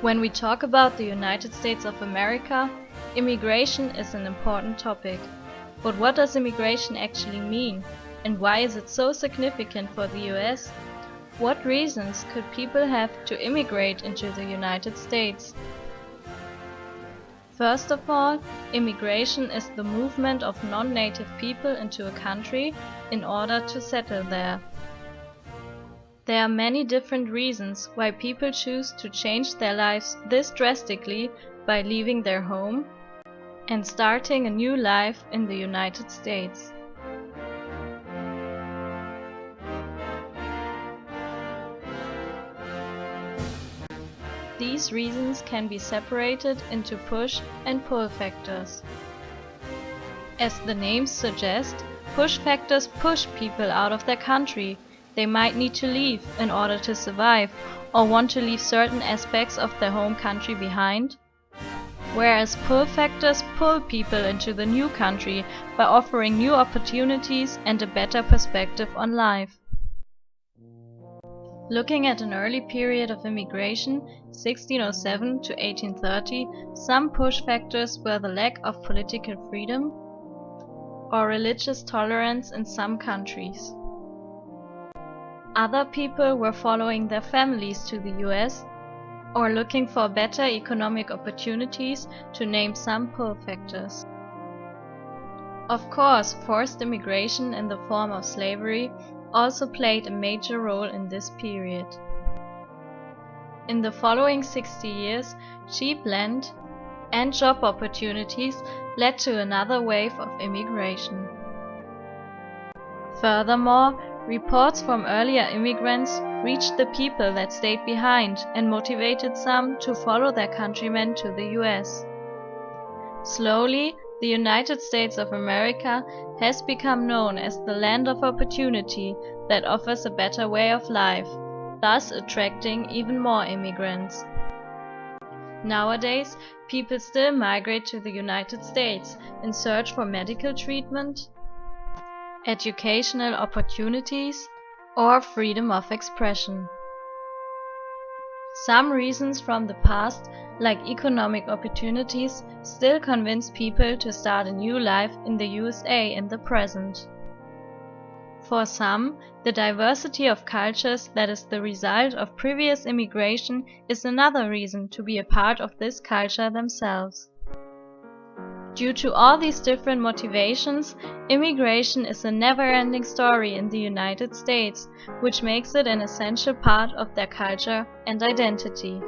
When we talk about the United States of America, immigration is an important topic. But what does immigration actually mean? And why is it so significant for the US? What reasons could people have to immigrate into the United States? First of all, immigration is the movement of non-native people into a country in order to settle there. There are many different reasons why people choose to change their lives this drastically by leaving their home and starting a new life in the United States. These reasons can be separated into push and pull factors. As the names suggest, push factors push people out of their country they might need to leave in order to survive or want to leave certain aspects of their home country behind. Whereas pull factors pull people into the new country by offering new opportunities and a better perspective on life. Looking at an early period of immigration, 1607 to 1830, some push factors were the lack of political freedom or religious tolerance in some countries. Other people were following their families to the US or looking for better economic opportunities to name some pull factors. Of course, forced immigration in the form of slavery also played a major role in this period. In the following 60 years, cheap land and job opportunities led to another wave of immigration. Furthermore, Reports from earlier immigrants reached the people that stayed behind and motivated some to follow their countrymen to the US. Slowly, the United States of America has become known as the land of opportunity that offers a better way of life, thus attracting even more immigrants. Nowadays, people still migrate to the United States in search for medical treatment, educational opportunities, or freedom of expression. Some reasons from the past, like economic opportunities, still convince people to start a new life in the USA in the present. For some, the diversity of cultures that is the result of previous immigration is another reason to be a part of this culture themselves. Due to all these different motivations, immigration is a never-ending story in the United States, which makes it an essential part of their culture and identity.